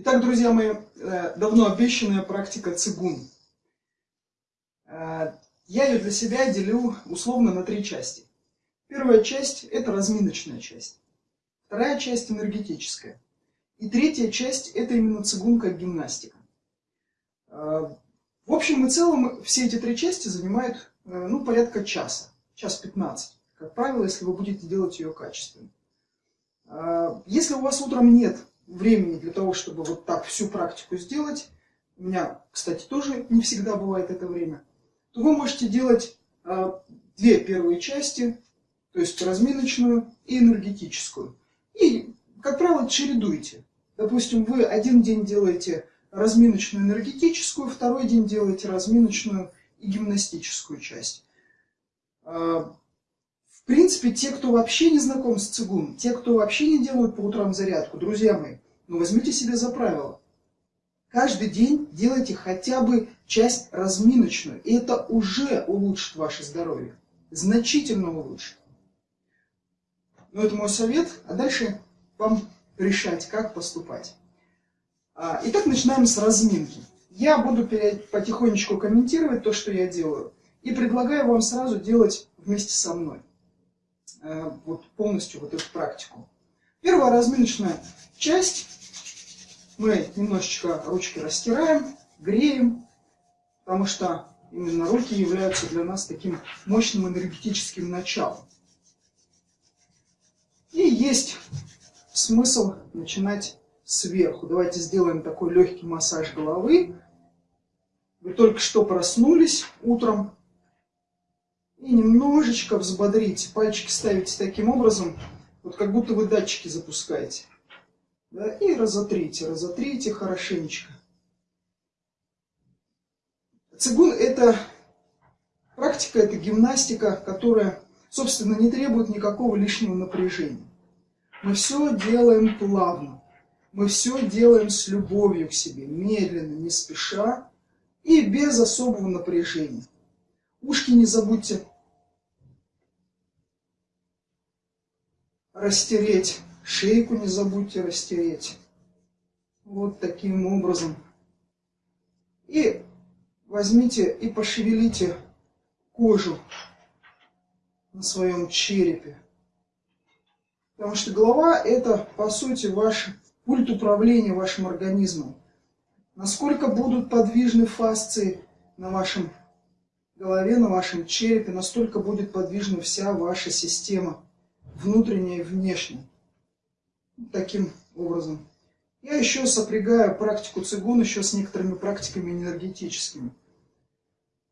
Итак, друзья мои, э, давно обещанная практика цигун. Э, я ее для себя делю условно на три части. Первая часть – это разминочная часть. Вторая часть – энергетическая. И третья часть – это именно цигун как гимнастика. Э, в общем и целом, все эти три части занимают ну, порядка часа, час 15. Как правило, если вы будете делать ее качественно. Если у вас утром нет времени для того, чтобы вот так всю практику сделать, у меня, кстати, тоже не всегда бывает это время, то вы можете делать а, две первые части, то есть разминочную и энергетическую. И, как правило, чередуйте. Допустим, вы один день делаете разминочную энергетическую, второй день делаете разминочную и гимнастическую часть. В принципе, те, кто вообще не знаком с цигун, те, кто вообще не делают по утрам зарядку, друзья мои, ну возьмите себе за правило. Каждый день делайте хотя бы часть разминочную, и это уже улучшит ваше здоровье. Значительно улучшит. Но это мой совет, а дальше вам решать, как поступать. А, итак, начинаем с разминки. Я буду потихонечку комментировать то, что я делаю, и предлагаю вам сразу делать вместе со мной. Э, вот полностью вот эту практику. Первая разминочная часть. Мы немножечко ручки растираем, греем, потому что именно руки являются для нас таким мощным энергетическим началом. И есть смысл начинать сверху. Давайте сделаем такой легкий массаж головы. Вы только что проснулись утром, и немножечко взбодрите. Пальчики ставите таким образом, вот как будто вы датчики запускаете. Да? И разотрите, разотрите хорошенечко. Цигун это практика, это гимнастика, которая, собственно, не требует никакого лишнего напряжения. Мы все делаем плавно. Мы все делаем с любовью к себе, медленно, не спеша и без особого напряжения. Ушки не забудьте растереть. Шейку не забудьте растереть. Вот таким образом. И возьмите и пошевелите кожу на своем черепе. Потому что голова это, по сути, ваш пульт управления вашим организмом. Насколько будут подвижны фасции на вашем голове, на вашем черепе, настолько будет подвижна вся ваша система, внутренняя и внешняя. Таким образом. Я еще сопрягаю практику цигун еще с некоторыми практиками энергетическими.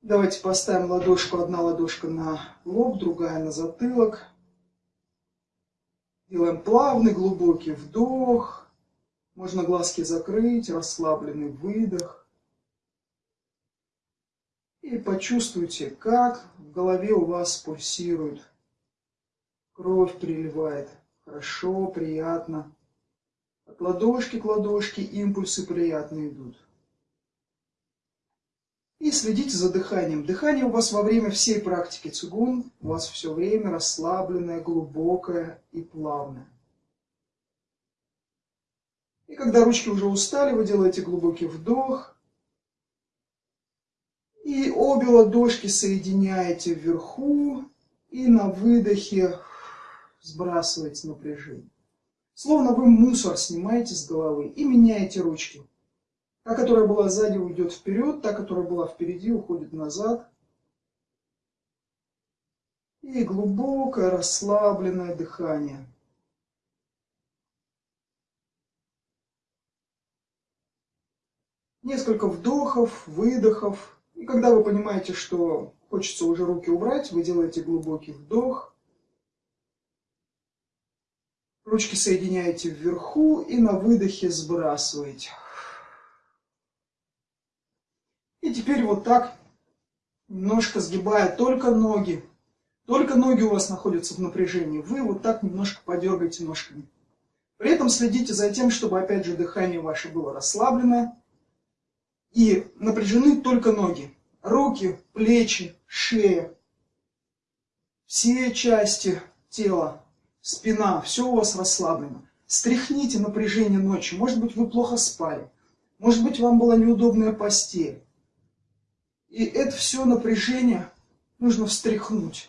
Давайте поставим ладошку, одна ладошка на лоб, другая на затылок. Делаем плавный глубокий вдох. Можно глазки закрыть, расслабленный выдох. И почувствуйте, как в голове у вас пульсирует. Кровь приливает. Хорошо, приятно. От ладошки к ладошке импульсы приятно идут. И следите за дыханием. Дыхание у вас во время всей практики цигун, у вас все время расслабленное, глубокое и плавное. И когда ручки уже устали, вы делаете глубокий вдох, и обе ладошки соединяете вверху и на выдохе сбрасываете напряжение. Словно вы мусор снимаете с головы и меняете ручки. Та, которая была сзади, уйдет вперед, та, которая была впереди, уходит назад. И глубокое расслабленное дыхание. Несколько вдохов, выдохов. И когда вы понимаете, что хочется уже руки убрать, вы делаете глубокий вдох. Ручки соединяете вверху и на выдохе сбрасываете. И теперь вот так, немножко сгибая только ноги. Только ноги у вас находятся в напряжении. Вы вот так немножко подергаете ножками. При этом следите за тем, чтобы опять же дыхание ваше было расслабленное. И напряжены только ноги. Руки, плечи, шея. Все части тела, спина, все у вас расслаблено. Стряхните напряжение ночью. Может быть, вы плохо спали. Может быть, вам была неудобная постель. И это все напряжение нужно встряхнуть.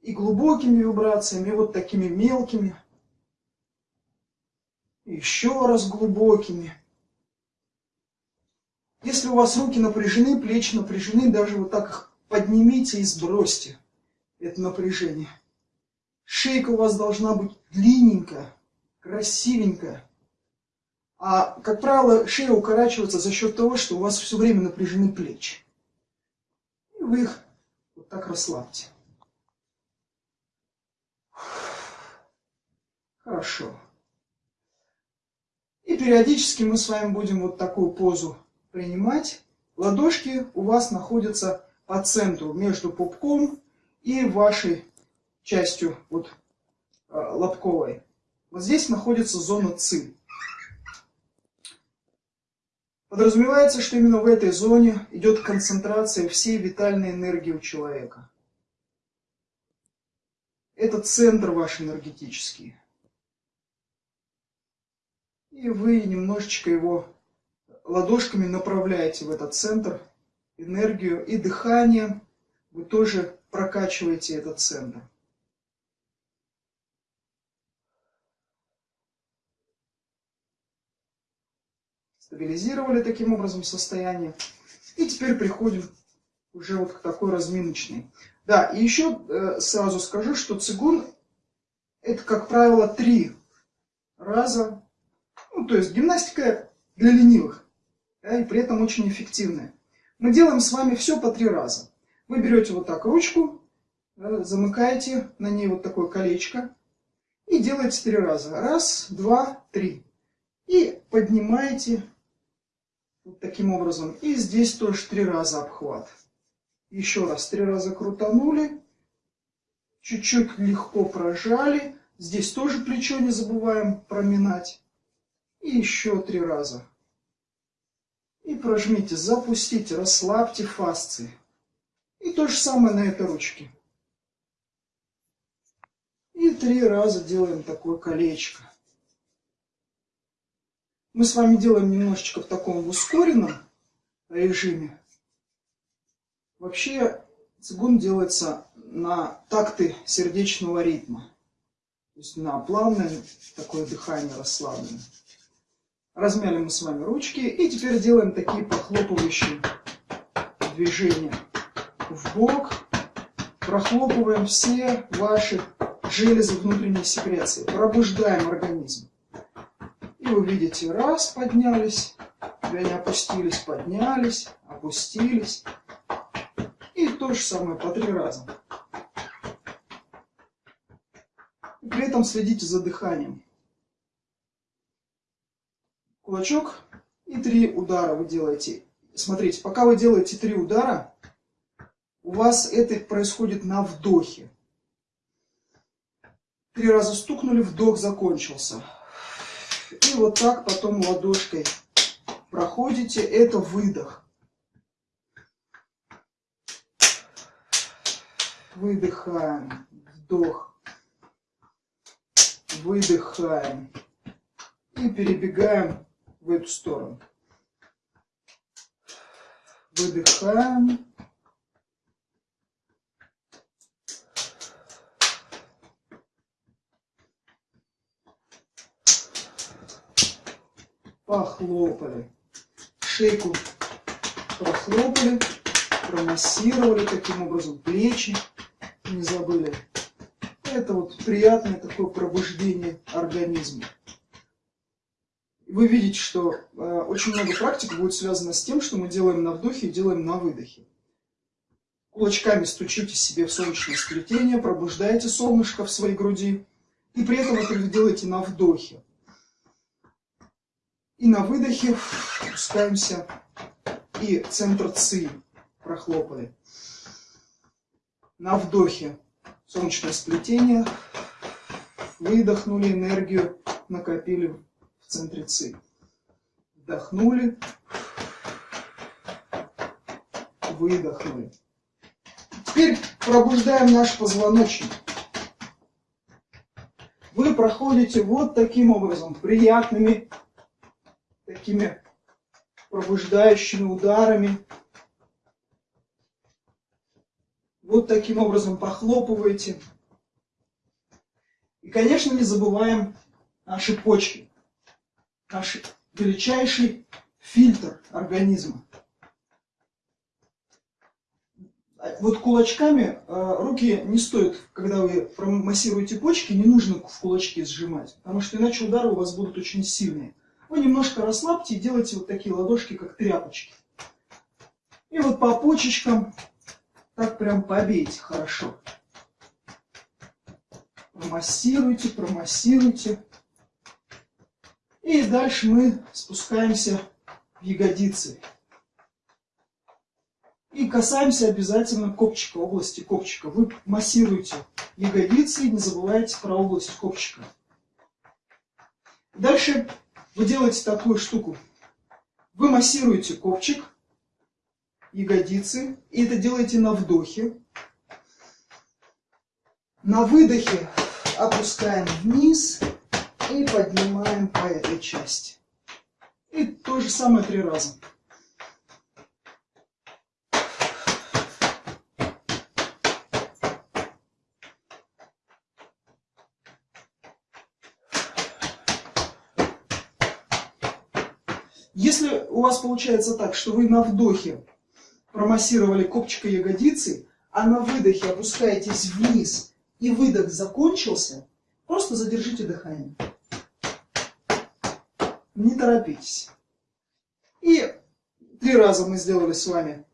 И глубокими вибрациями, и вот такими мелкими. И еще раз глубокими. Если у вас руки напряжены, плечи напряжены, даже вот так их поднимите и сбросьте это напряжение. Шейка у вас должна быть длинненькая, красивенькая. А, как правило, шея укорачивается за счет того, что у вас все время напряжены плечи. И вы их вот так расслабьте. Хорошо. И периодически мы с вами будем вот такую позу принимать. Ладошки у вас находятся по центру, между пупком и вашей частью вот э, лобковой. Вот здесь находится зона ЦИ. Подразумевается, что именно в этой зоне идет концентрация всей витальной энергии у человека. Это центр ваш энергетический. И вы немножечко его ладошками направляете в этот центр энергию и дыханием вы тоже прокачиваете этот центр. Стабилизировали таким образом состояние. И теперь приходим уже вот к такой разминочной. Да, и еще э, сразу скажу, что цигун это, как правило, три раза. Ну, то есть гимнастика для ленивых. Да, и при этом очень эффективная. Мы делаем с вами все по три раза. Вы берете вот так ручку, замыкаете на ней вот такое колечко и делаете три раза. Раз, два, три. И поднимаете вот таким образом. И здесь тоже три раза обхват. Еще раз, три раза крутанули. Чуть-чуть легко прожали. Здесь тоже плечо не забываем проминать. И еще три раза. И прожмите, запустите, расслабьте фасции. И то же самое на этой ручке. И три раза делаем такое колечко. Мы с вами делаем немножечко в таком ускоренном режиме. Вообще цигун делается на такты сердечного ритма. То есть на плавное такое дыхание расслабленное. Размяли мы с вами ручки и теперь делаем такие похлопывающие движения в бок, прохлопываем все ваши железы внутренней секреции, пробуждаем организм. Вы видите, раз, поднялись, они опустились, поднялись, опустились. И то же самое по три раза. При этом следите за дыханием. Кулачок и три удара вы делаете. Смотрите, пока вы делаете три удара, у вас это происходит на вдохе. Три раза стукнули, вдох закончился. И вот так потом ладошкой проходите, это выдох. Выдыхаем, вдох, выдыхаем. И перебегаем в эту сторону. Выдыхаем, похлопали. Шейку прохлопали, промассировали таким образом плечи, не забыли. Это вот приятное такое пробуждение организма. Вы видите, что э, очень много практик будет связано с тем, что мы делаем на вдохе и делаем на выдохе. Кулачками стучите себе в солнечное сплетение, пробуждаете солнышко в своей груди. И при этом это вы делаете на вдохе. И на выдохе опускаемся. И центр ЦИ прохлопали. На вдохе солнечное сплетение. Выдохнули энергию, накопили в центре ЦИ. Вдохнули. Выдохнули. Теперь пробуждаем наш позвоночник. Вы проходите вот таким образом, приятными такими пробуждающими ударами. Вот таким образом похлопываете. И, конечно, не забываем наши почки, наш величайший фильтр организма. Вот кулачками э, руки не стоит, когда вы промассируете почки, не нужно в кулачки сжимать, потому что иначе удары у вас будут очень сильные. Вы немножко расслабьте и делайте вот такие ладошки, как тряпочки. И вот по почечкам так прям побейте хорошо. Промассируйте, промассируйте. И дальше мы спускаемся в ягодицы. И касаемся обязательно копчика, области копчика. Вы массируете ягодицы и не забывайте про область копчика. Дальше вы делаете такую штуку. Вы массируете копчик, ягодицы, и это делаете на вдохе. На выдохе опускаем вниз и поднимаем по этой части. И то же самое три раза. Если у вас получается так, что вы на вдохе промассировали копчика ягодицы, а на выдохе опускаетесь вниз, и выдох закончился, просто задержите дыхание. Не торопитесь. И три раза мы сделали с вами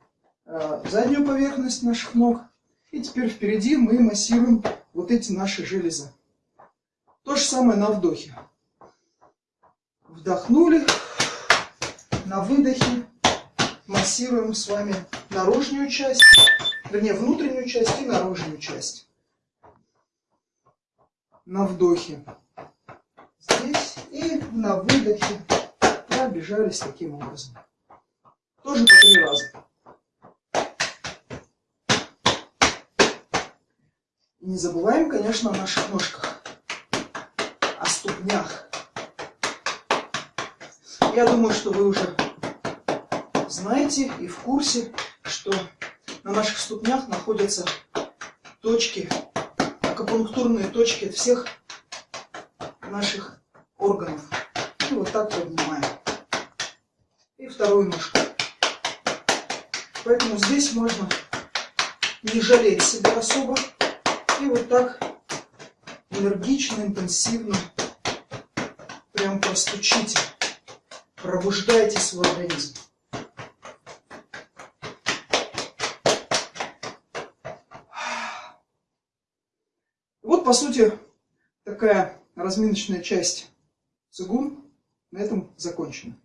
э, заднюю поверхность наших ног. И теперь впереди мы массируем вот эти наши железы. То же самое на вдохе. Вдохнули на выдохе массируем с вами наружную часть, вернее внутреннюю часть и наружную часть. На вдохе здесь и на выдохе пробежались таким образом. Тоже по три раза. не забываем, конечно, о наших ножках, о ступнях. Я думаю, что вы уже знаете и в курсе, что на наших ступнях находятся точки, акупунктурные точки всех наших органов. И вот так поднимаем. И вторую ножку. Поэтому здесь можно не жалеть себя особо. И вот так энергично, интенсивно прям простучите. Пробуждайте свой организм. Вот, по сути, такая разминочная часть цигун на этом закончена.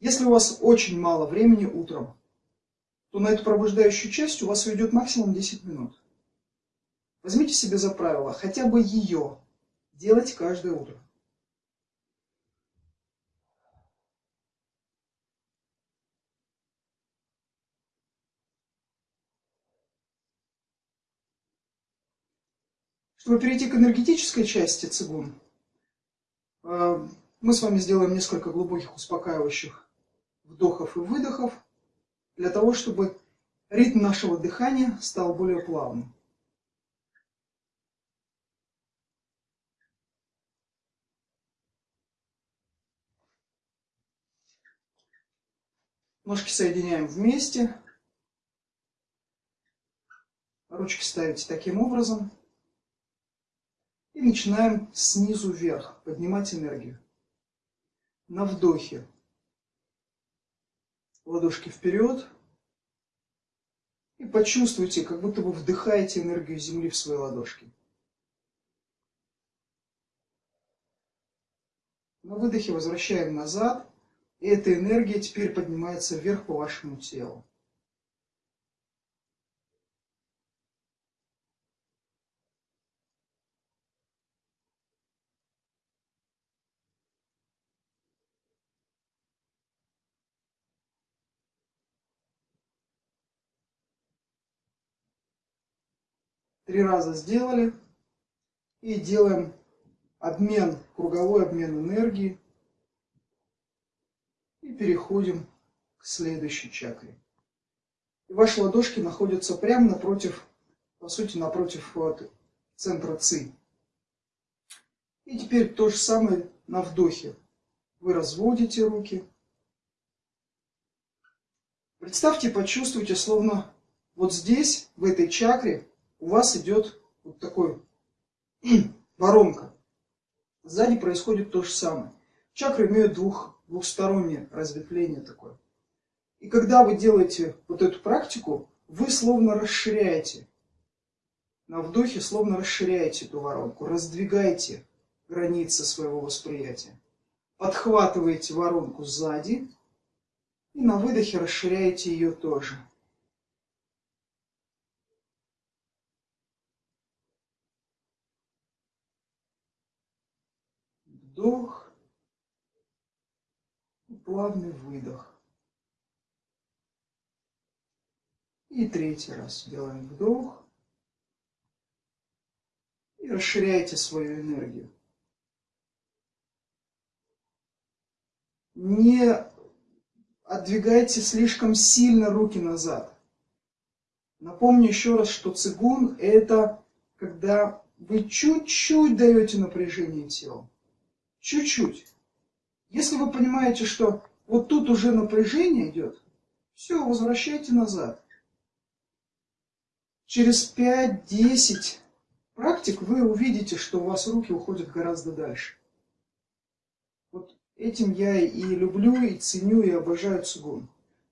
Если у вас очень мало времени утром, то на эту пробуждающую часть у вас уйдет максимум 10 минут. Возьмите себе за правило хотя бы ее делать каждое утро. Чтобы перейти к энергетической части цигун, э, мы с вами сделаем несколько глубоких успокаивающих вдохов и выдохов, для того, чтобы ритм нашего дыхания стал более плавным. Ножки соединяем вместе. Ручки ставите таким образом. И начинаем снизу вверх поднимать энергию. На вдохе. Ладошки вперед. И почувствуйте, как будто вы вдыхаете энергию Земли в свои ладошки. На выдохе возвращаем назад. И эта энергия теперь поднимается вверх по вашему телу. Три раза сделали. И делаем обмен, круговой обмен энергии. И переходим к следующей чакре. И ваши ладошки находятся прямо напротив, по сути, напротив вот, центра ЦИ. И теперь то же самое на вдохе. Вы разводите руки. Представьте, почувствуйте, словно вот здесь, в этой чакре, у вас идет вот такой воронка. Сзади происходит то же самое. Чакры имеют двух, двухстороннее разветвление такое. И когда вы делаете вот эту практику, вы словно расширяете. На вдохе словно расширяете эту воронку, раздвигаете границы своего восприятия. Подхватываете воронку сзади и на выдохе расширяете ее тоже. Вдох плавный выдох. И третий раз делаем вдох. И расширяйте свою энергию. Не отдвигайте слишком сильно руки назад. Напомню еще раз, что цигун – это когда вы чуть-чуть даете напряжение телу. Чуть-чуть. Если вы понимаете, что вот тут уже напряжение идет, все, возвращайте назад. Через 5-10 практик вы увидите, что у вас руки уходят гораздо дальше. Вот этим я и люблю, и ценю, и обожаю цигун.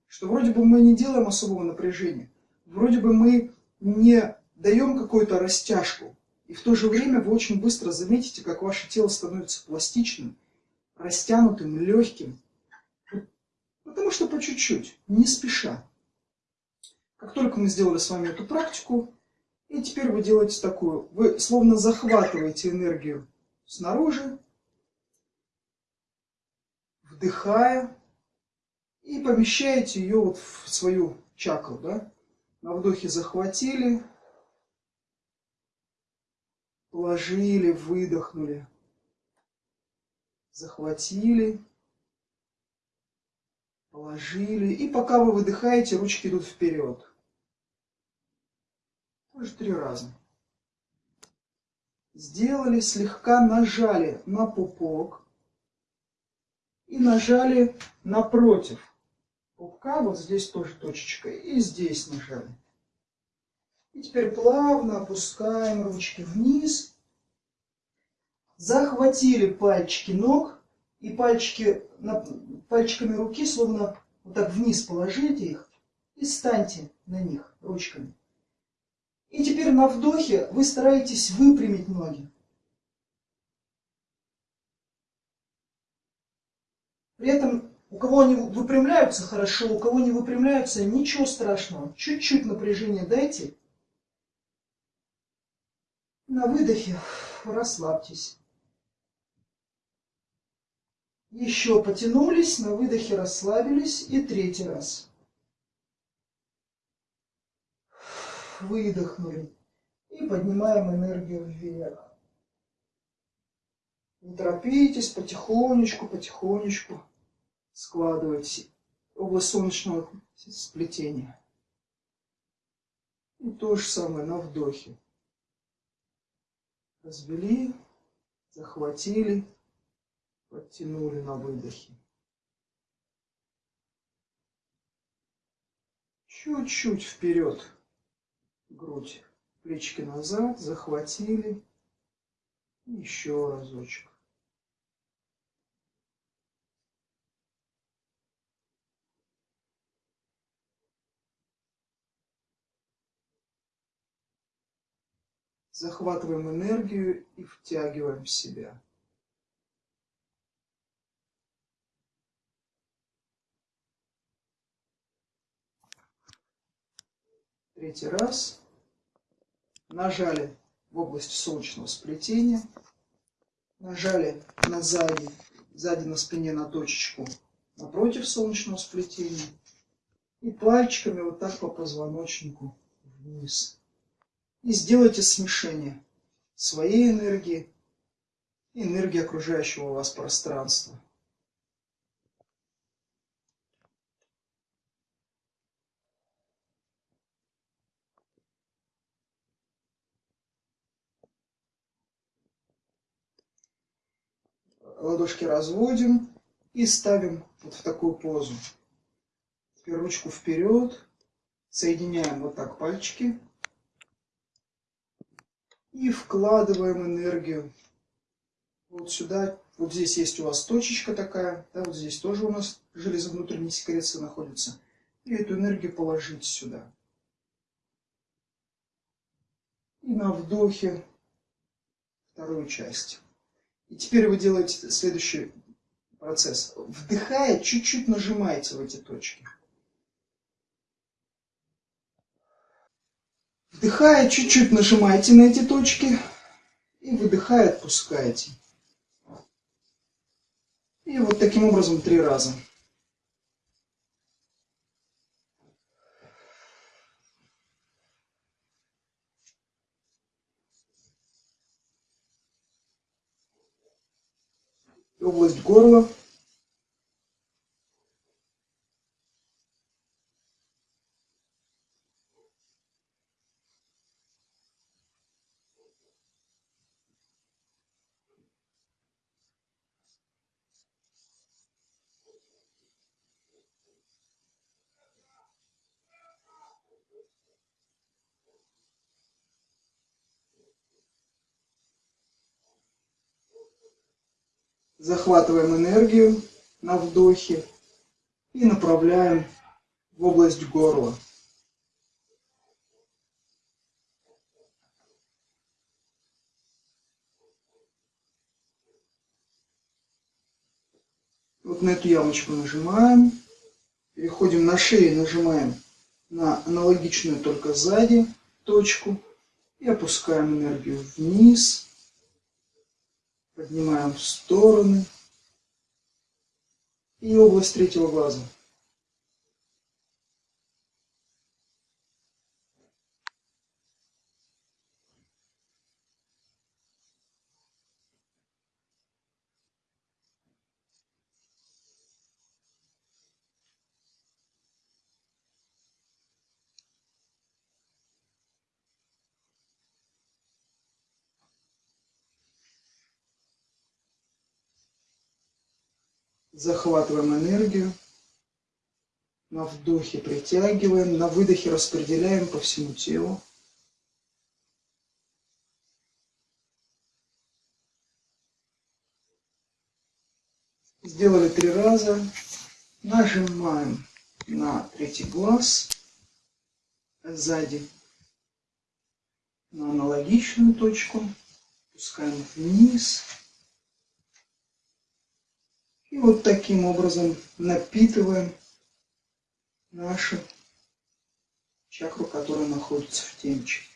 Что вроде бы мы не делаем особого напряжения, вроде бы мы не даем какую-то растяжку, и в то же время вы очень быстро заметите, как ваше тело становится пластичным, растянутым, легким. Потому что по чуть-чуть, не спеша. Как только мы сделали с вами эту практику, и теперь вы делаете такую, вы словно захватываете энергию снаружи, вдыхая, и помещаете ее вот в свою чакру. Да? На вдохе захватили, положили, выдохнули, захватили, положили. И пока вы выдыхаете, ручки идут вперед. Тоже три раза. Сделали, слегка нажали на пупок и нажали напротив пупка, вот здесь тоже точечка, и здесь нажали. И теперь плавно опускаем ручки вниз. Захватили пальчики ног и пальчики, пальчиками руки словно вот так вниз положите их и станьте на них ручками. И теперь на вдохе вы стараетесь выпрямить ноги. При этом у кого они выпрямляются хорошо, у кого не выпрямляются, ничего страшного. Чуть-чуть напряжения дайте. На выдохе расслабьтесь. Еще потянулись, на выдохе расслабились. И третий раз. выдохнули. И поднимаем энергию вверх. Не торопитесь, потихонечку, потихонечку складывайте область солнечного сплетения. И то же самое на вдохе. Развели, захватили, подтянули на выдохе. Чуть-чуть вперед грудь, плечики назад, захватили. Еще разочек. Захватываем энергию и втягиваем в себя. Третий раз. Нажали в область солнечного сплетения. Нажали на сзади, сзади на спине на точечку напротив солнечного сплетения. И пальчиками вот так по позвоночнику вниз. И сделайте смешение своей энергии и энергии окружающего вас пространства. ладошки разводим и ставим вот в такую позу. Теперь ручку вперед, соединяем вот так пальчики и вкладываем энергию вот сюда. Вот здесь есть у вас точечка такая, да, вот здесь тоже у нас железо внутренней секреции находится. И эту энергию положить сюда. И на вдохе вторую часть. И теперь вы делаете следующий процесс. Вдыхая, чуть-чуть нажимаете в эти точки. Вдыхая, чуть-чуть нажимаете на эти точки. И выдыхая, отпускаете. И вот таким образом три раза. область горла. Захватываем энергию на вдохе и направляем в область горла. Вот на эту ямочку нажимаем. Переходим на шею, нажимаем на аналогичную только сзади точку. И опускаем энергию вниз поднимаем в стороны. И область третьего глаза. Захватываем энергию. На вдохе притягиваем, на выдохе распределяем по всему телу. Сделали три раза. Нажимаем на третий глаз сзади на аналогичную точку. Пускаем вниз. И вот таким образом напитываем нашу чакру, которая находится в темечке.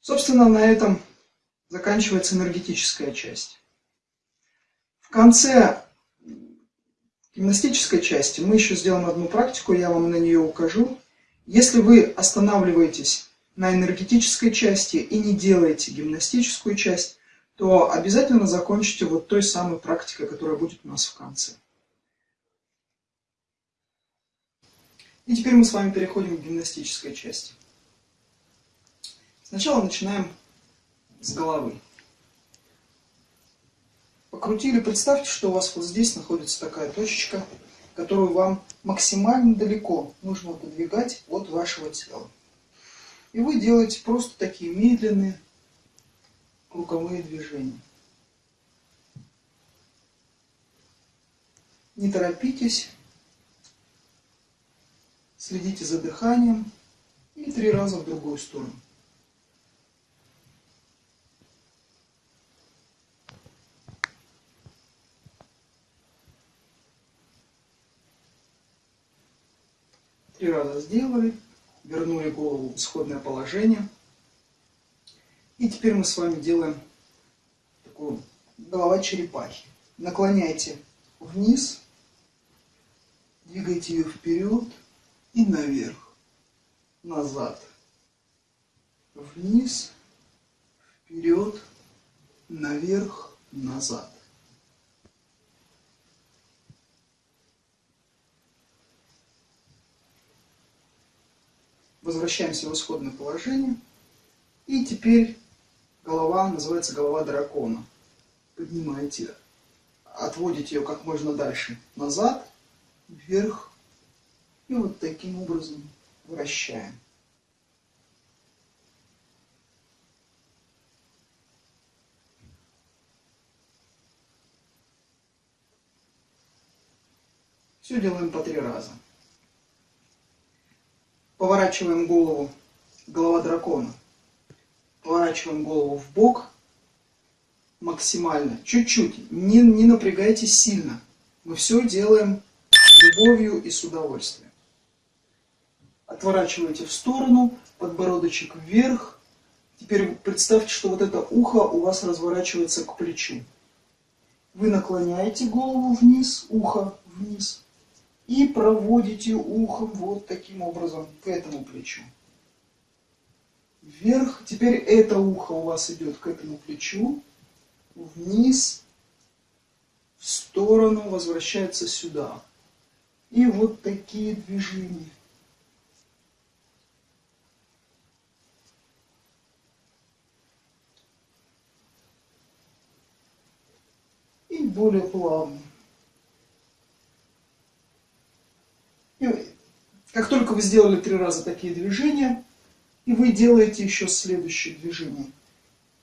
Собственно, на этом заканчивается энергетическая часть. В конце гимнастической части мы еще сделаем одну практику, я вам на нее укажу. Если вы останавливаетесь на энергетической части и не делаете гимнастическую часть, то обязательно закончите вот той самой практикой, которая будет у нас в конце. И теперь мы с вами переходим к гимнастической части. Сначала начинаем с головы. Покрутили, представьте, что у вас вот здесь находится такая точечка, которую вам максимально далеко нужно подвигать от вашего тела. И вы делаете просто такие медленные круговые движения. Не торопитесь, следите за дыханием и три раза в другую сторону. Три раза сделали, вернули голову в исходное положение. И теперь мы с вами делаем такую голова черепахи. наклоняйте вниз, двигайте ее вперед и наверх, назад, вниз, вперед, наверх, назад. Возвращаемся в исходное положение. И теперь голова называется голова дракона. Поднимаете, отводите ее как можно дальше назад, вверх. И вот таким образом вращаем. Все делаем по три раза. Поворачиваем голову, голова дракона. Поворачиваем голову в бок максимально, чуть-чуть. Не, не напрягайтесь сильно. Мы все делаем любовью и с удовольствием. Отворачивайте в сторону, подбородочек вверх. Теперь представьте, что вот это ухо у вас разворачивается к плечу. Вы наклоняете голову вниз, ухо вниз и проводите ухом вот таким образом к этому плечу. Вверх. Теперь это ухо у вас идет к этому плечу. Вниз. В сторону. Возвращается сюда. И вот такие движения. И более плавно. И как только вы сделали три раза такие движения, и вы делаете еще следующее движение,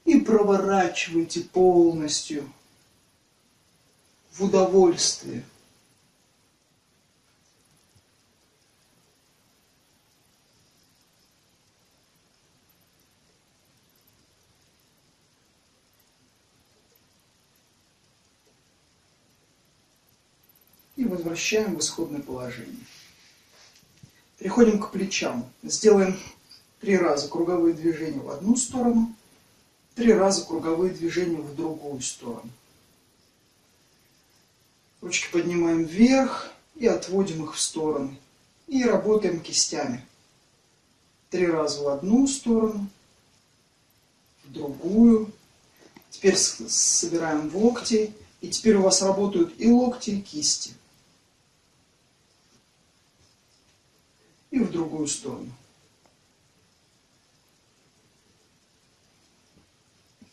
и проворачиваете полностью в удовольствие. И возвращаем в исходное положение. Переходим к плечам. Сделаем три раза круговые движения в одну сторону, три раза круговые движения в другую сторону. Ручки поднимаем вверх и отводим их в стороны. И работаем кистями. Три раза в одну сторону, в другую. Теперь собираем локти. И теперь у вас работают и локти, и кисти. И в другую сторону.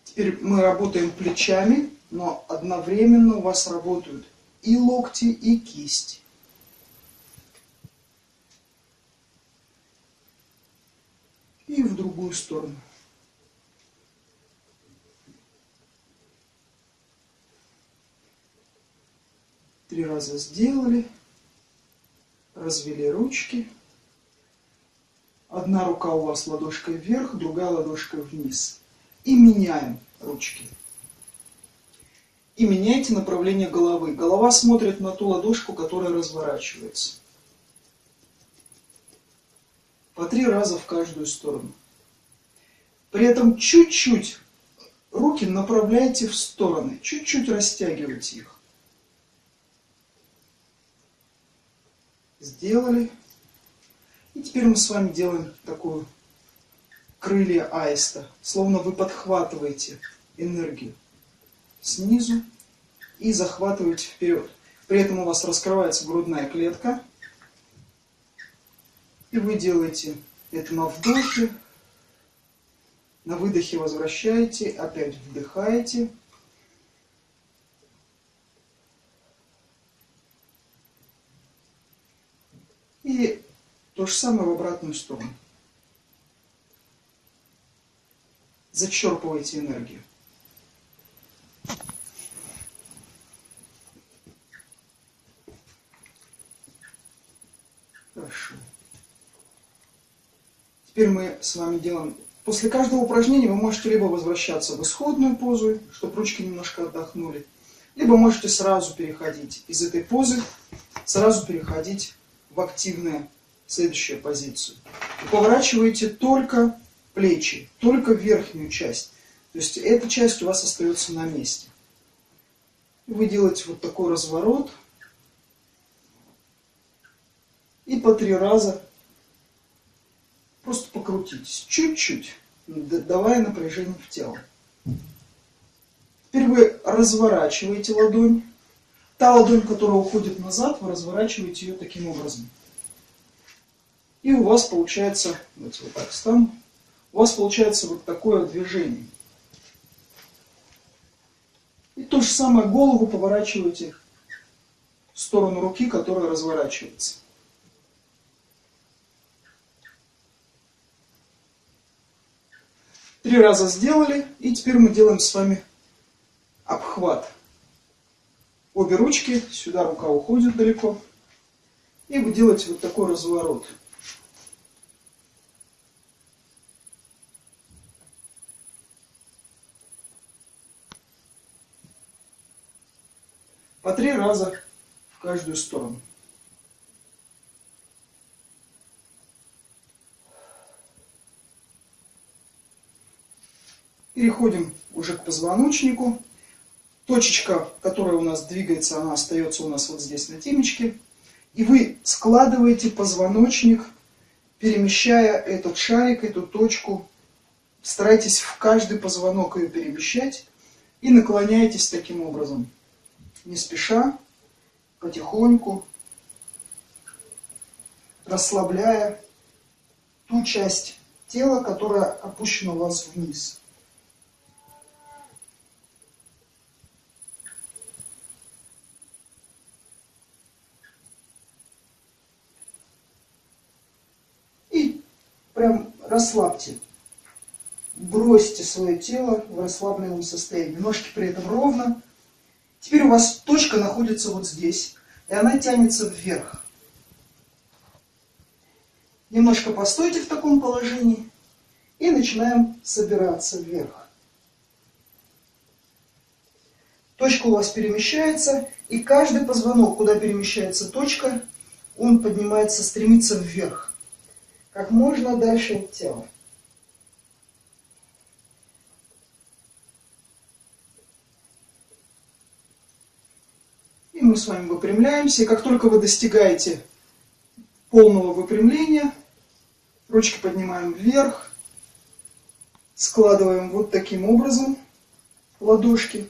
Теперь мы работаем плечами, но одновременно у вас работают и локти, и кисти. И в другую сторону. Три раза сделали, развели ручки. Одна рука у вас ладошкой вверх, другая ладошкой вниз. И меняем ручки. И меняйте направление головы. Голова смотрит на ту ладошку, которая разворачивается. По три раза в каждую сторону. При этом чуть-чуть руки направляйте в стороны. Чуть-чуть растягивайте их. Сделали. И теперь мы с вами делаем такую крылья аиста, словно вы подхватываете энергию снизу и захватываете вперед. При этом у вас раскрывается грудная клетка, и вы делаете это на вдохе, на выдохе возвращаете, опять вдыхаете. И то же самое в обратную сторону. Зачерпывайте энергию. Хорошо. Теперь мы с вами делаем... После каждого упражнения вы можете либо возвращаться в исходную позу, чтобы ручки немножко отдохнули, либо можете сразу переходить из этой позы, сразу переходить в активное следующую позицию. Вы поворачиваете только плечи, только верхнюю часть. То есть эта часть у вас остается на месте. Вы делаете вот такой разворот. И по три раза просто покрутитесь. Чуть-чуть, давая напряжение в тело. Теперь вы разворачиваете ладонь. Та ладонь, которая уходит назад, вы разворачиваете ее таким образом. И у вас получается, давайте вот так стану, у вас получается вот такое движение. И то же самое голову поворачиваете в сторону руки, которая разворачивается. Три раза сделали, и теперь мы делаем с вами обхват. Обе ручки, сюда рука уходит далеко. И вы делаете вот такой разворот. По три раза в каждую сторону. Переходим уже к позвоночнику. Точечка, которая у нас двигается, она остается у нас вот здесь на темечке. И вы складываете позвоночник, перемещая этот шарик, эту точку. Старайтесь в каждый позвонок ее перемещать и наклоняйтесь таким образом не спеша, потихоньку, расслабляя ту часть тела, которая опущена у вас вниз. И прям расслабьте. Бросьте свое тело в расслабленном состоянии. Ножки при этом ровно, Теперь у вас точка находится вот здесь, и она тянется вверх. Немножко постойте в таком положении и начинаем собираться вверх. Точка у вас перемещается, и каждый позвонок, куда перемещается точка, он поднимается, стремится вверх. Как можно дальше от тела. С вами выпрямляемся. И как только вы достигаете полного выпрямления, ручки поднимаем вверх, складываем вот таким образом ладошки.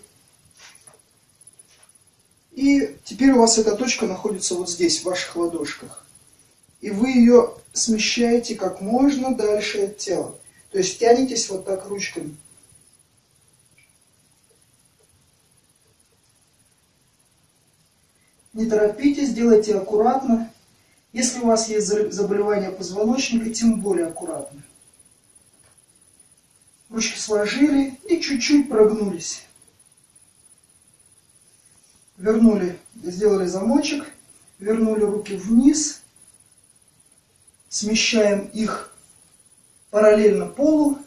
И теперь у вас эта точка находится вот здесь, в ваших ладошках. И вы ее смещаете как можно дальше от тела. То есть тянетесь вот так ручками. Не торопитесь, делайте аккуратно. Если у вас есть заболевание позвоночника, тем более аккуратно. Ручки сложили и чуть-чуть прогнулись. Вернули, сделали замочек, вернули руки вниз, смещаем их параллельно полу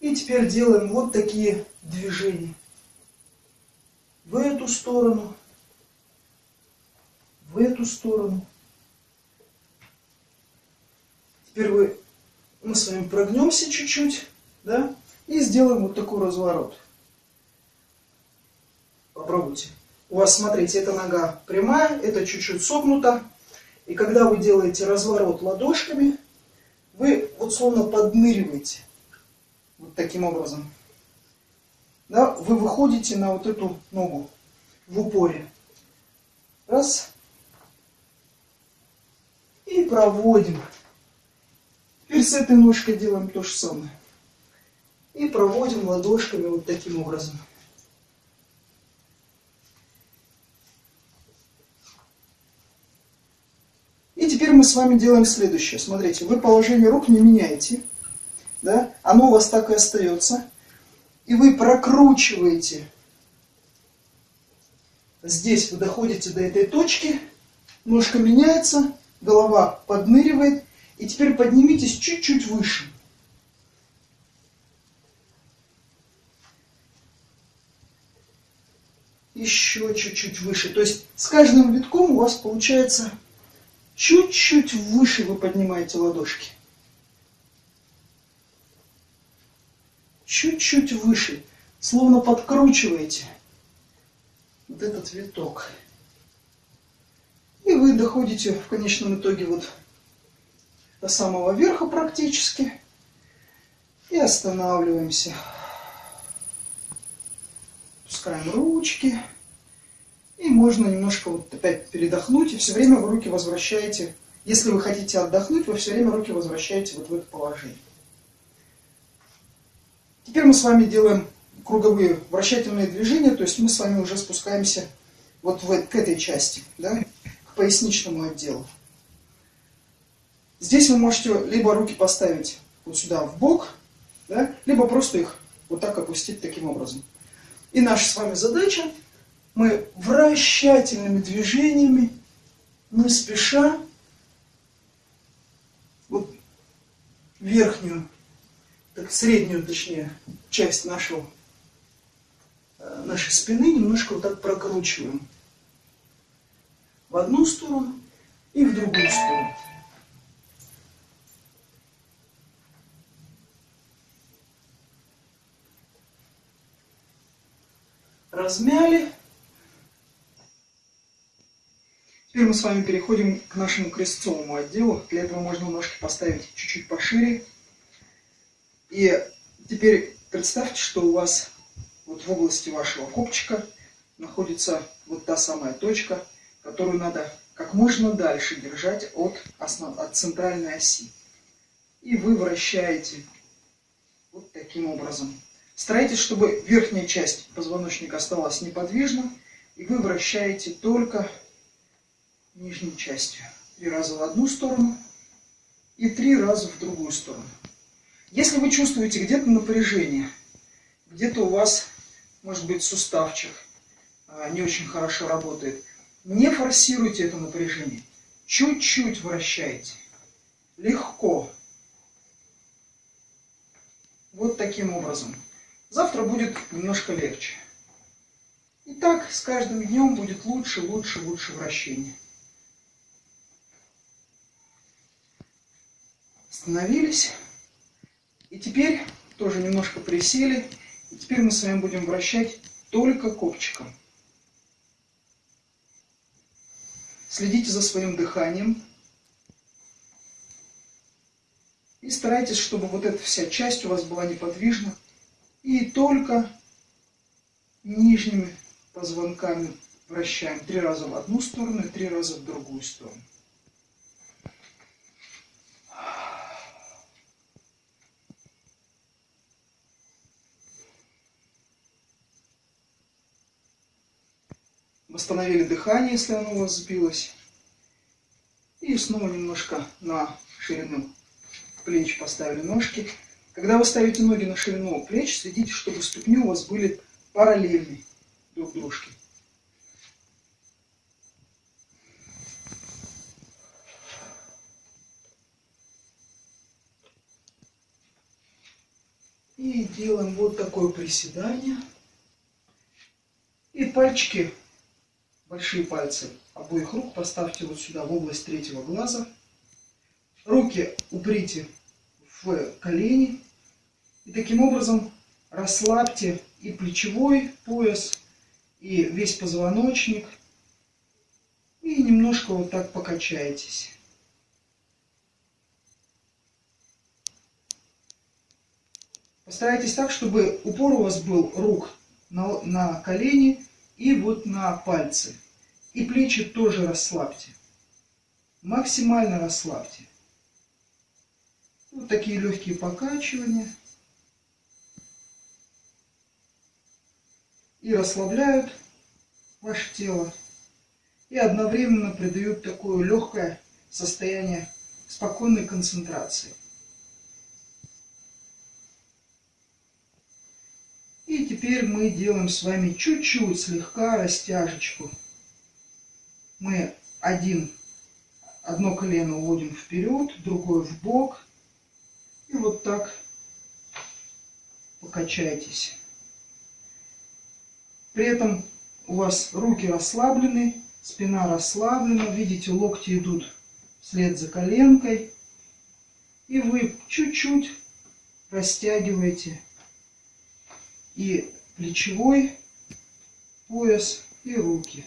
и теперь делаем вот такие движения. В эту сторону в эту сторону. Теперь вы, мы с вами прогнемся чуть-чуть, да, и сделаем вот такой разворот. Попробуйте. У вас, смотрите, эта нога прямая, это чуть-чуть согнута. И когда вы делаете разворот ладошками, вы вот словно подныриваете. Вот таким образом. Да, вы выходите на вот эту ногу в упоре. Раз. И проводим. Теперь с этой ножкой делаем то же самое. И проводим ладошками вот таким образом. И теперь мы с вами делаем следующее. Смотрите, вы положение рук не меняете. Да? Оно у вас так и остается. И вы прокручиваете. Здесь вы доходите до этой точки. Ножка меняется голова подныривает. И теперь поднимитесь чуть-чуть выше. Еще чуть-чуть выше. То есть с каждым витком у вас получается чуть-чуть выше вы поднимаете ладошки. Чуть-чуть выше. Словно подкручиваете. вот этот виток. И вы доходите в конечном итоге вот до самого верха практически. И останавливаемся. Пускаем ручки. И можно немножко вот опять передохнуть. И все время вы руки возвращаете. Если вы хотите отдохнуть, вы все время руки возвращаете вот в это положение. Теперь мы с вами делаем круговые вращательные движения, то есть мы с вами уже спускаемся вот в, к этой части, да, поясничному отделу. Здесь вы можете либо руки поставить вот сюда в бок, да, либо просто их вот так опустить таким образом. И наша с вами задача, мы вращательными движениями, не спеша, вот верхнюю, так, среднюю, точнее, часть нашего Э, нашей спины немножко вот так прокручиваем. В одну сторону и в другую сторону. Размяли. Теперь мы с вами переходим к нашему крестцовому отделу. Для этого можно ножки поставить чуть-чуть пошире. И теперь представьте, что у вас вот в области вашего копчика находится вот та самая точка, которую надо как можно дальше держать от, основ... от центральной оси. И вы вращаете вот таким образом. Старайтесь, чтобы верхняя часть позвоночника осталась неподвижна, и вы вращаете только нижней частью. Три раза в одну сторону и три раза в другую сторону. Если вы чувствуете где-то напряжение, где-то у вас может быть суставчик а, не очень хорошо работает. Не форсируйте это напряжение. Чуть-чуть вращайте. Легко. Вот таким образом. Завтра будет немножко легче. И так с каждым днем будет лучше, лучше, лучше вращение. Остановились. И теперь тоже немножко присели. И теперь мы с вами будем вращать только копчиком. Следите за своим дыханием. И старайтесь, чтобы вот эта вся часть у вас была неподвижна. И только нижними позвонками вращаем три раза в одну сторону и три раза в другую сторону. Восстановили дыхание, если оно у вас сбилось. И снова немножко на ширину плеч поставили ножки. Когда вы ставите ноги на ширину плеч, следите, чтобы ступни у вас были параллельны друг дружке. И делаем вот такое приседание. И пальчики большие пальцы обоих рук поставьте вот сюда, в область третьего глаза. Руки уприте в колени. И таким образом расслабьте и плечевой пояс, и весь позвоночник. И немножко вот так покачайтесь. Постарайтесь так, чтобы упор у вас был рук на, на колени и вот на пальцы. И плечи тоже расслабьте. Максимально расслабьте. Вот такие легкие покачивания. И расслабляют ваше тело. И одновременно придают такое легкое состояние спокойной концентрации. И теперь мы делаем с вами чуть-чуть слегка растяжечку. Мы один, одно колено уводим вперед, другое в бок. И вот так покачайтесь. При этом у вас руки расслаблены, спина расслаблена. Видите, локти идут вслед за коленкой. И вы чуть-чуть растягиваете и плечевой пояс, и руки.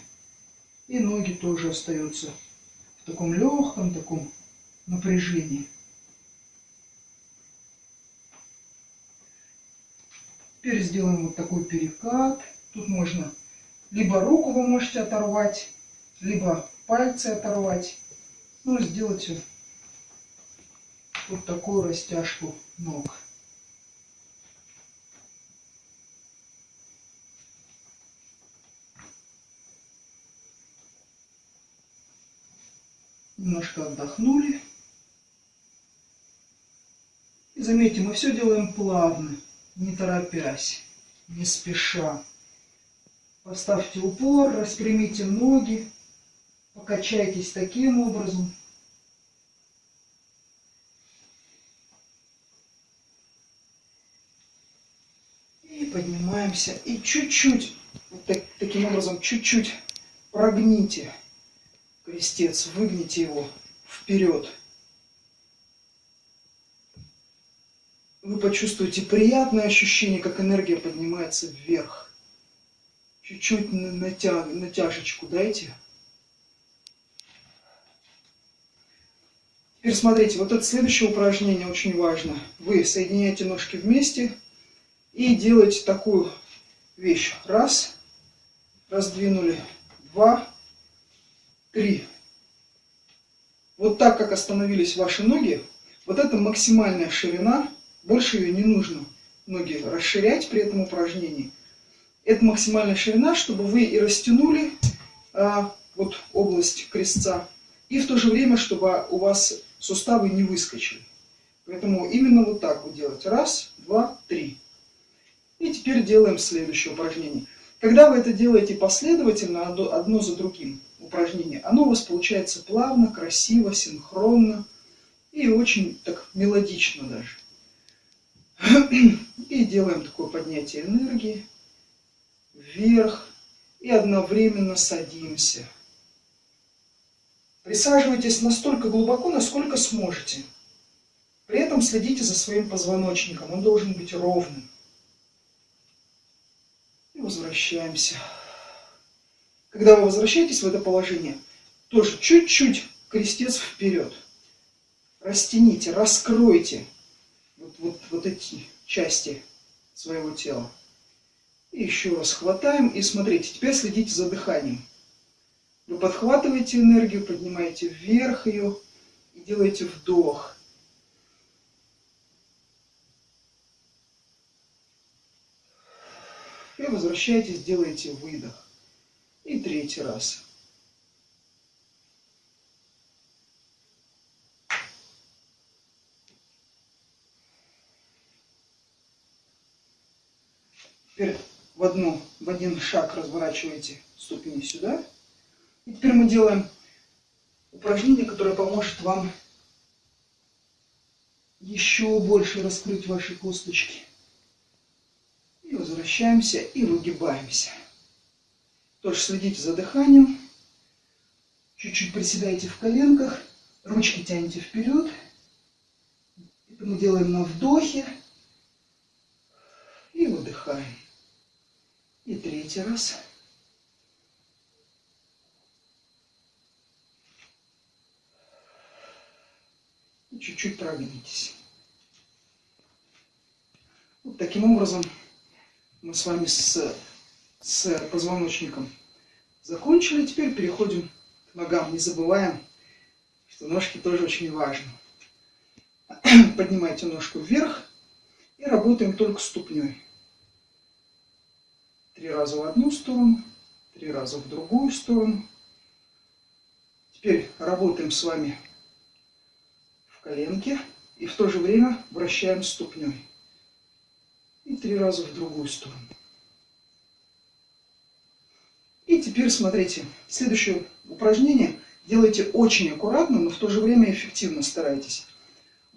И ноги тоже остаются в таком легком таком напряжении. Теперь сделаем вот такой перекат. Тут можно либо руку вы можете оторвать, либо пальцы оторвать. Ну, сделайте вот такую растяжку ног. Немножко отдохнули. И заметьте, мы все делаем плавно, не торопясь, не спеша. Поставьте упор, распрямите ноги, покачайтесь таким образом. И поднимаемся. И чуть-чуть, вот так, таким образом, чуть-чуть прогните крестец, выгните его вперед. Вы почувствуете приятное ощущение, как энергия поднимается вверх. Чуть-чуть натя... натяжечку дайте. Теперь смотрите, вот это следующее упражнение очень важно. Вы соединяете ножки вместе и делаете такую вещь. Раз, раздвинули, два, три. Вот так, как остановились ваши ноги, вот это максимальная ширина, больше ее не нужно ноги расширять при этом упражнении. Это максимальная ширина, чтобы вы и растянули а, вот область крестца, и в то же время, чтобы у вас суставы не выскочили. Поэтому именно вот так вот делать. Раз, два, три. И теперь делаем следующее упражнение. Когда вы это делаете последовательно, одно за другим упражнение, оно у вас получается плавно, красиво, синхронно и очень так мелодично даже. И делаем такое поднятие энергии вверх и одновременно садимся. Присаживайтесь настолько глубоко, насколько сможете. При этом следите за своим позвоночником, он должен быть ровным. И возвращаемся. Когда вы возвращаетесь в это положение, тоже чуть-чуть крестец вперед. Растяните, раскройте вот, вот, вот эти части своего тела. И еще раз хватаем. И смотрите, теперь следите за дыханием. Вы подхватываете энергию, поднимаете вверх ее и делаете вдох. И возвращаетесь, делаете выдох. И третий раз. Теперь в, одну, в один шаг разворачиваете ступени сюда. И теперь мы делаем упражнение, которое поможет вам еще больше раскрыть ваши косточки. И возвращаемся и выгибаемся. Тоже следите за дыханием. Чуть-чуть приседайте в коленках. Ручки тянете вперед. Это мы делаем на вдохе. И выдыхаем. И третий раз. Чуть-чуть прогнитесь. Вот таким образом мы с вами с, с позвоночником закончили. Теперь переходим к ногам. Не забываем, что ножки тоже очень важны. Поднимайте ножку вверх и работаем только ступней. Три раза в одну сторону, три раза в другую сторону. Теперь работаем с вами в коленке и в то же время вращаем ступней. И три раза в другую сторону. И теперь смотрите, следующее упражнение делайте очень аккуратно, но в то же время эффективно старайтесь.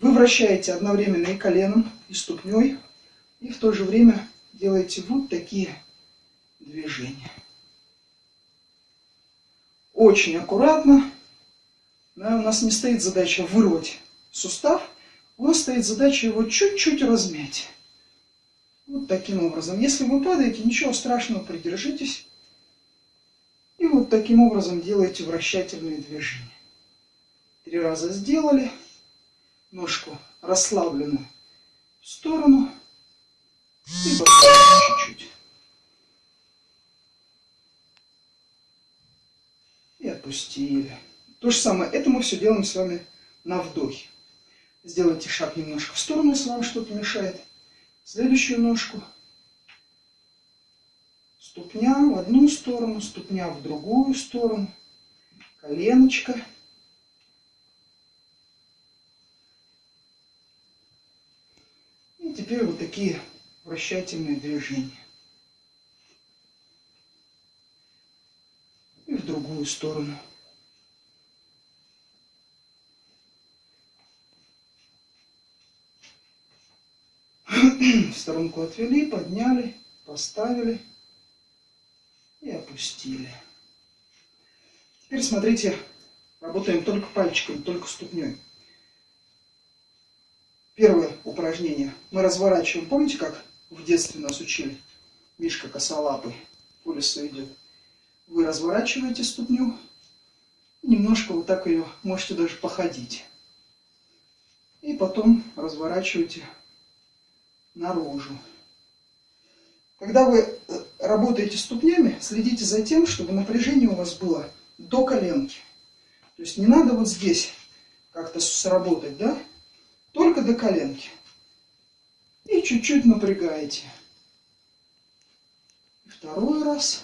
Вы вращаете одновременно и коленом, и ступней, и в то же время делаете вот такие движение. Очень аккуратно. Да, у нас не стоит задача вырвать сустав, у нас стоит задача его чуть-чуть размять. Вот таким образом. Если вы падаете, ничего страшного, придержитесь. Таким образом делаете вращательные движения. Три раза сделали. Ножку расслабленную в сторону. И чуть-чуть. И отпустили. То же самое. Это мы все делаем с вами на вдохе. Сделайте шаг немножко в сторону, если вам что-то мешает. Следующую ножку. Ступня в одну сторону, ступня в другую сторону. Коленочка. И теперь вот такие вращательные движения. И в другую сторону. В сторонку отвели, подняли, поставили и опустили. Теперь смотрите, работаем только пальчиками, только ступней. Первое упражнение. Мы разворачиваем. Помните, как в детстве нас учили? Мишка косолапый по лесу идет. Вы разворачиваете ступню. Немножко вот так ее можете даже походить. И потом разворачиваете наружу. Когда вы э, работаете ступнями, следите за тем, чтобы напряжение у вас было до коленки. То есть не надо вот здесь как-то сработать, да? Только до коленки. И чуть-чуть напрягаете. Второй раз.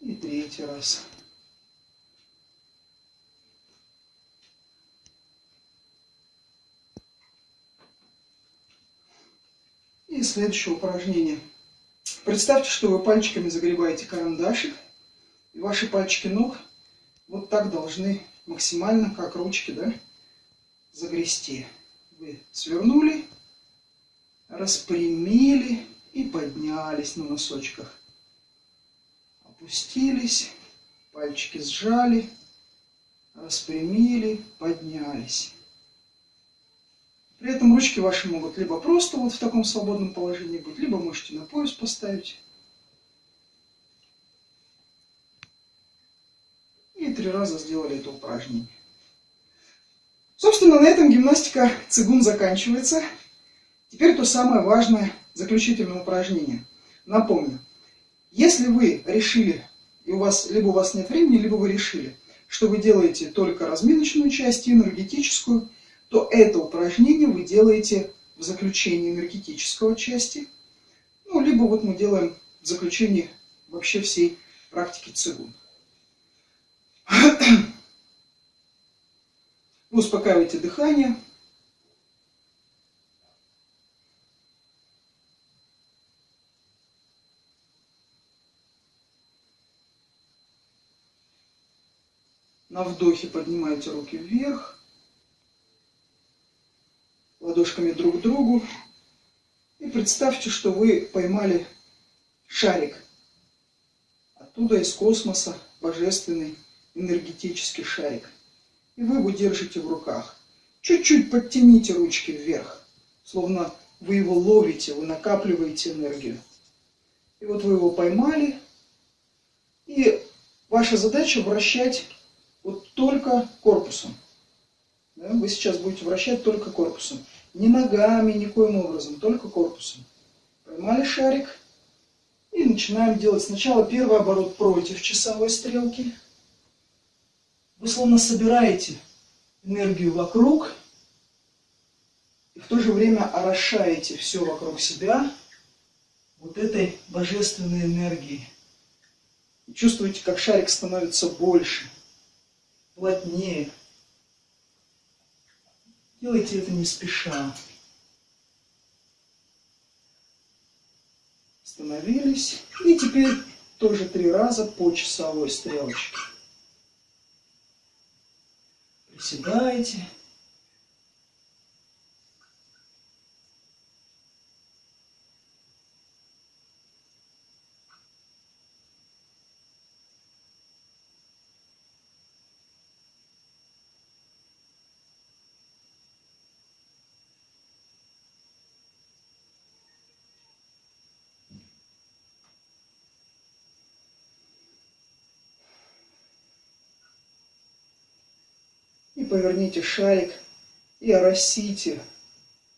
И третий раз. И следующее упражнение. Представьте, что вы пальчиками загребаете карандашик, и ваши пальчики ног вот так должны максимально, как ручки, да, загрести. Вы свернули, распрямили и поднялись на носочках. Опустились, пальчики сжали, распрямили, поднялись. При этом ручки ваши могут либо просто вот в таком свободном положении быть, либо можете на пояс поставить. И три раза сделали это упражнение. Собственно, на этом гимнастика цигун заканчивается. Теперь то самое важное заключительное упражнение. Напомню, если вы решили, и у вас, либо у вас нет времени, либо вы решили, что вы делаете только разминочную часть и энергетическую, то это упражнение вы делаете в заключении энергетического части, ну, либо вот мы делаем в заключении вообще всей практики цигун. Вы успокаиваете дыхание. На вдохе поднимаете руки вверх ладошками друг к другу. И представьте, что вы поймали шарик. Оттуда из космоса божественный энергетический шарик. И вы его держите в руках. Чуть-чуть подтяните ручки вверх, словно вы его ловите, вы накапливаете энергию. И вот вы его поймали. И ваша задача вращать вот только корпусом. Вы сейчас будете вращать только корпусом. Ни ногами, никоим образом, только корпусом. Поймали шарик и начинаем делать сначала первый оборот против часовой стрелки. Вы словно собираете энергию вокруг и в то же время орошаете все вокруг себя вот этой божественной энергией. И чувствуете, как шарик становится больше, плотнее, Делайте это не спеша. Остановились. И теперь тоже три раза по часовой стрелочке. Приседайте. Поверните шарик и оросите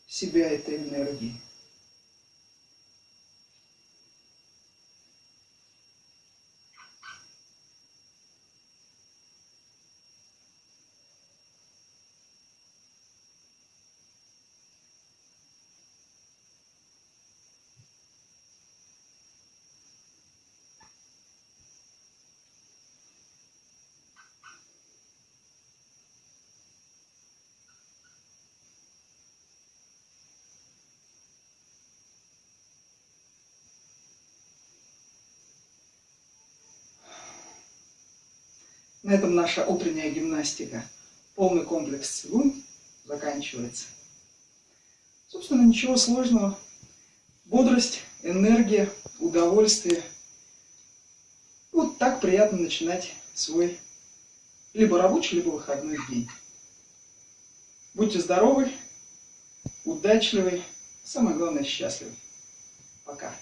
себя этой энергией. На этом наша утренняя гимнастика, полный комплекс цигун заканчивается. Собственно, ничего сложного. Бодрость, энергия, удовольствие. Вот так приятно начинать свой либо рабочий, либо выходной день. Будьте здоровы, удачливы, самое главное счастливы. Пока.